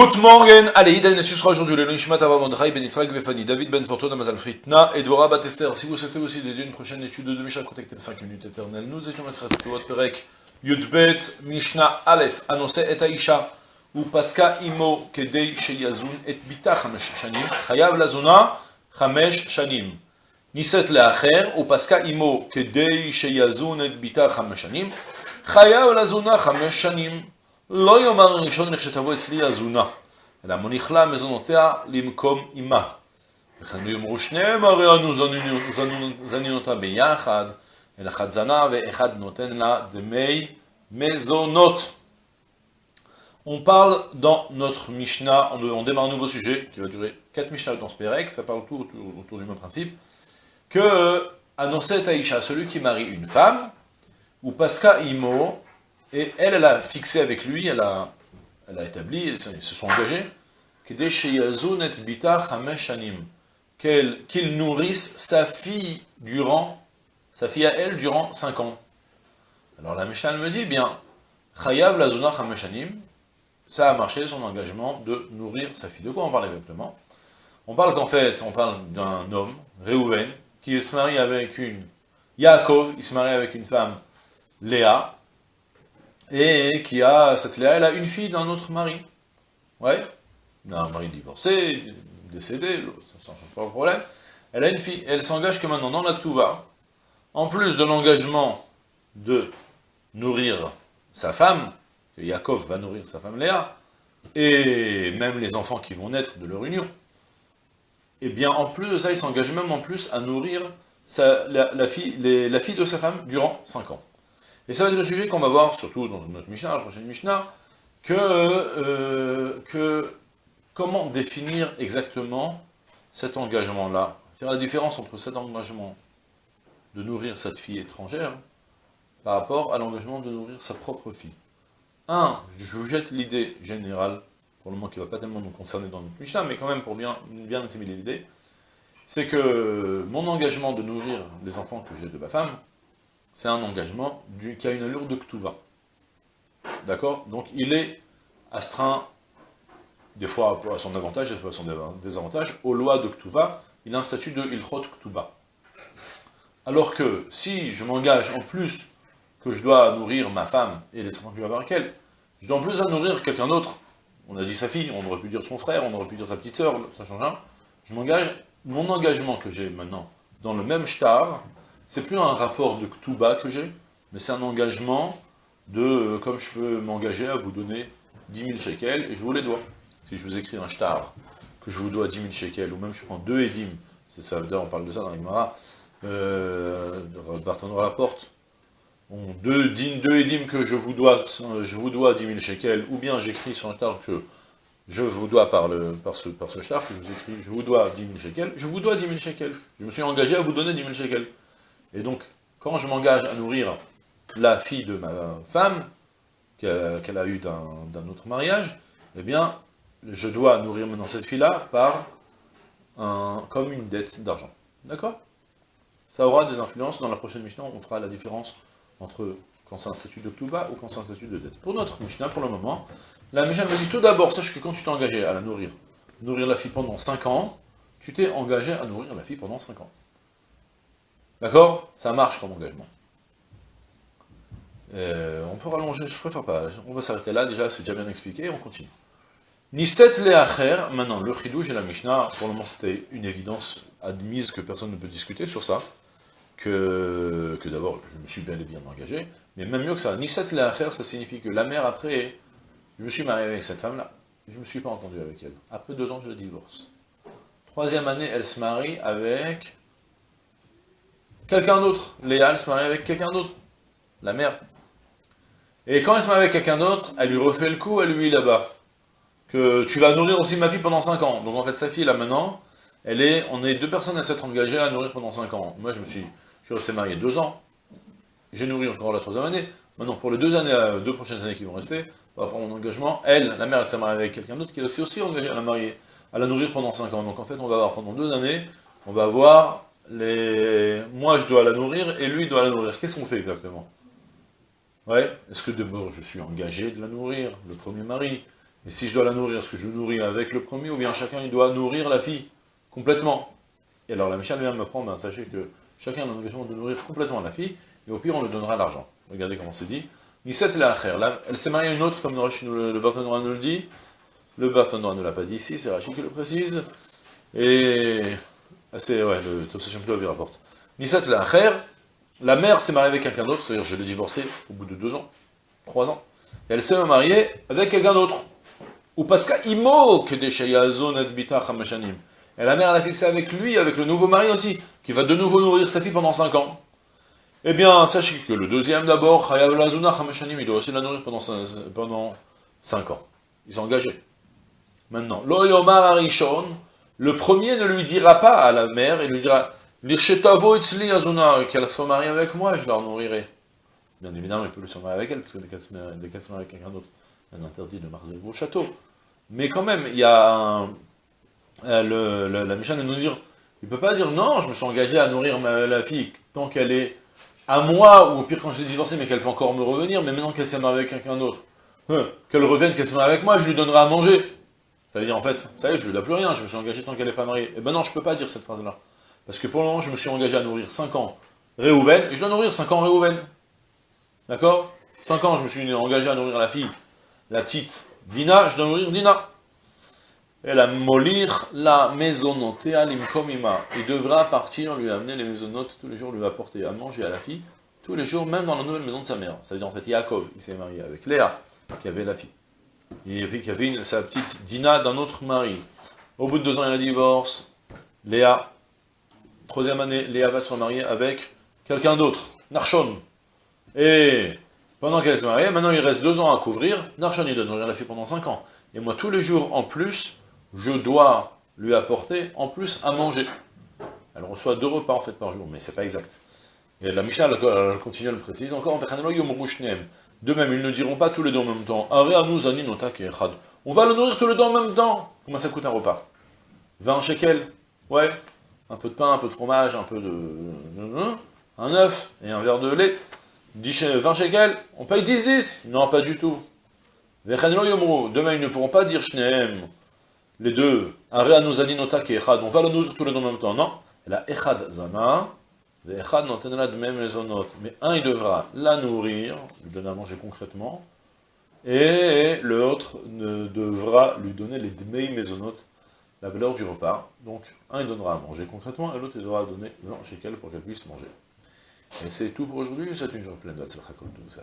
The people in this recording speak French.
Good morning, allez, Iden, ce sera aujourd'hui le Nishmat Ava Mordechai Ben Yitzhak Vefani, David Ben Fortuna Mazal Fritna et Batester. Si vous souhaitez aussi dédier une prochaine étude de Mishnah, contactez 5 minutes éternelles. Nous étions Mesrat Tuot Perek Yudbet Mishnah Aleph, annoncé et Aisha, ou Paska Imo Kedei Sheyazun et Bita Chamesh Shanim, Chayav Lazuna Chamesh Shanim. Niset Leacher, ou Paska Imo Kedei Sheyazun et Bita Chamesh Shanim, Chayav Lazuna Chamesh Shanim. לא יאמר ראשון לכשתבוא אצלי הזונה, אלא מוליך לה מזונותיה למקום עמה. וכן יאמרו שניהם הרי אנו זנין אותה ביחד, אלא אחד זנה ואחד נותן לה דמי מזונות. On parle dans notre Mishnah, on, on démarre un nouveau sujet qui va durer 4 Mishnah dans ce Pérec, ça parle tout autour, autour du même principe, que annonçait Aïcha, celui qui marie une femme, ou Pasca Imo, et elle, elle a fixé avec lui, elle a, établi, ils se sont engagés, qu'il nourrisse sa fille durant, sa fille à elle durant 5 ans. Alors la Mishnah me dit, bien, Chayav Lazuna Hameshanim, ça a marché, son engagement de nourrir sa fille. De quoi on parle exactement? On parle qu'en fait, on parle d'un homme, Reuven, qui se marie avec une Yaakov, il se marie avec une femme, Léa, et qui a, cette Léa, elle a une fille d'un autre mari. Ouais, un mari divorcé, décédé, ça ne change pas le problème. Elle a une fille, elle s'engage que maintenant dans la Touva, en plus de l'engagement de nourrir sa femme, que Yaakov va nourrir sa femme Léa, et même les enfants qui vont naître de leur union, et eh bien en plus de ça, il s'engage même en plus à nourrir la, fille, la fille de sa femme durant 5 ans. Et ça va être le sujet qu'on va voir, surtout dans notre Mishnah, la prochaine Mishnah, que, euh, que comment définir exactement cet engagement-là Faire la différence entre cet engagement de nourrir cette fille étrangère par rapport à l'engagement de nourrir sa propre fille. Un, je vous jette l'idée générale, pour le moment qui ne va pas tellement nous concerner dans notre Mishnah, mais quand même pour bien, bien assimiler l'idée, c'est que mon engagement de nourrir les enfants que j'ai de ma femme, c'est un engagement qui a une allure de Ktuva. D'accord? Donc il est astreint, des fois à son avantage, des fois à son désavantage, aux lois de Ktuva, il a un statut de Ilchot Ktuba. Alors que si je m'engage en plus que je dois nourrir ma femme et les enfants que je vais avoir avec elle, je dois en plus à nourrir quelqu'un d'autre. On a dit sa fille, on aurait pu dire son frère, on aurait pu dire sa petite sœur, ça change rien. Je m'engage, mon engagement que j'ai maintenant dans le même shtar, c'est plus un rapport de Ktuba que j'ai, mais c'est un engagement de, euh, comme je peux m'engager à vous donner 10 000 shekels, et je vous les dois. Si je vous écris un shtar, que je vous dois 10 000 shekels, ou même je prends deux édim, c'est ça, on parle de ça dans l'Imara, euh, à la porte, deux, deux édim que je vous dois, je vous dois 10 000 shekels, ou bien j'écris sur un shtar que je vous dois par, le, par ce, par ce shtar, que je vous écris, je vous dois 10 000 shekels, je vous dois 10 000 shekels. Je me suis engagé à vous donner 10 000 shekels. Et donc, quand je m'engage à nourrir la fille de ma femme, qu'elle a eue d'un autre mariage, eh bien, je dois nourrir maintenant cette fille-là par comme une dette d'argent. D'accord? Ça aura des influences. Dans la prochaine Mishnah, on fera la différence entre quand c'est un statut de Ktuba ou quand c'est un statut de dette. Pour notre Mishnah, pour le moment, la Mishnah me dit tout d'abord, sache que quand tu t'es engagé à la nourrir, nourrir la fille pendant 5 ans, tu t'es engagé à nourrir la fille pendant 5 ans. D'accord? Ça marche comme engagement. Euh, on peut rallonger, je préfère pas. On va s'arrêter là, déjà, c'est déjà bien expliqué, on continue. Niset leacher, maintenant, le chidouj et la Mishnah, pour le moment c'était une évidence admise que personne ne peut discuter sur ça, que, que d'abord, je me suis bien et bien engagé, mais même mieux que ça, Niset leacher, ça signifie que la mère, après, je me suis marié avec cette femme-là, je ne me suis pas entendu avec elle. Après deux ans, je la divorce. Troisième année, elle se marie avec quelqu'un d'autre. Léa, elle se marie avec quelqu'un d'autre. La mère. Et quand elle se marie avec quelqu'un d'autre, elle lui refait le coup à lui là-bas. Que tu vas nourrir aussi ma fille pendant 5 ans. Donc en fait, sa fille là maintenant, elle est, on est deux personnes à s'être engagées à nourrir pendant 5 ans. Moi, je me suis, je suis resté marié 2 ans. J'ai nourri encore la troisième année. Maintenant, pour les deux années, euh, deux prochaines années qui vont rester, par rapport à mon engagement, elle, la mère, elle s'est mariée avec quelqu'un d'autre qui est aussi, aussi engagé à la à la nourrir pendant 5 ans. Donc en fait, on va avoir pendant deux années, on va avoir les... moi je dois la nourrir et lui doit la nourrir. Qu'est-ce qu'on fait exactement? Ouais, est-ce que d'abord je suis engagé de la nourrir, le premier mari? Et si je dois la nourrir, est-ce que je nourris avec le premier, ou bien chacun il doit nourrir la fille complètement? Et alors la Mishnah vient me prendre, ben, sachez que chacun a l'engagement de nourrir complètement la fille, et au pire on lui donnera l'argent. Regardez comment c'est dit. Nisset la Là, elle s'est mariée à une autre, comme le, le nous le dit. Le Barthénois ne l'a pas dit ici, c'est Rachid qui le précise. Et c'est, ouais, le Tossation Plov il rapporte. Nisset la la mère s'est mariée avec quelqu'un d'autre, c'est-à-dire je l'ai divorcée au bout de deux ans, trois ans. Et elle s'est mariée avec quelqu'un d'autre. Ou parce des Shayazon et Et la mère, elle a fixé avec lui, avec le nouveau mari aussi, qui va de nouveau nourrir sa fille pendant cinq ans. Eh bien, sachez que le deuxième d'abord, il doit aussi la nourrir pendant, pendant 5 ans. Ils sont engagés. Maintenant, l'Oyomar Arishon, le premier ne lui dira pas à la mère, il lui dira Azuna, qu'elle soit mariée avec moi, je la nourrirai. Bien évidemment, il peut le se marier avec elle, parce que dès qu'elle se marie avec quelqu'un d'autre, elle interdit de marzer au château. Mais quand même, il y a euh, la Mishnah nous dire il peut pas dire non, je me suis engagé à nourrir la fille tant qu'elle est à moi, ou au pire quand je l'ai divorcée, mais qu'elle peut encore me revenir, mais maintenant qu'elle s'est mariée avec quelqu'un d'autre, hein, qu'elle revienne, qu'elle se marie avec moi, je lui donnerai à manger. Ça veut dire en fait, ça y est, je lui donne plus rien, je me suis engagé tant qu'elle n'est pas mariée. Et eh ben non, je peux pas dire cette phrase-là. Parce que pour le je me suis engagé à nourrir 5 ans Réhouven, et je dois nourrir 5 ans Réhouven. D'accord? 5 ans, je me suis engagé à nourrir la fille, la petite Dina, je dois nourrir Dina. Et la molir la maisonote alimkomima. Il devra partir, lui amener les maisonnotes tous les jours, lui apporter à manger à la fille, tous les jours, même dans la nouvelle maison de sa mère. C'est-à-dire, en fait, Yaakov, il s'est marié avec Léa, qui avait la fille. Et puis, avait sa petite Dina d'un autre mari. Au bout de deux ans, il a divorce. Léa, troisième année, Léa va se remarier avec quelqu'un d'autre, Narshon. Et pendant qu'elle se mariée, maintenant il reste deux ans à couvrir, Narshon il doit nourrir la fille pendant cinq ans. Et moi, tous les jours en plus, je dois lui apporter en plus à manger. Elle reçoit deux repas en fait par jour, mais c'est pas exact. Et la Mishnah, elle, continue à le préciser encore, de même, ils ne diront pas tous les deux en même temps, on va le nourrir tous les deux en même temps. Comment ça coûte un repas? 20 shekels. Ouais. Un peu de pain, un peu de fromage, un peu de... Un œuf et un verre de lait. 20 shekels, on paye 10-10 Non, pas du tout. Demain, ils ne pourront pas dire Shneem. Les deux, on va le nourrir tous les deux en même temps, non. La echad zama, même mais un il devra la nourrir, lui donner à manger concrètement, et l'autre devra lui donner les dmei mezonot, la valeur du repas. Donc, un il donnera à manger concrètement, et l'autre il devra donner 20 shekel pour qu'elle puisse manger. Et c'est tout pour aujourd'hui, c'est une journée pleine de tout ça.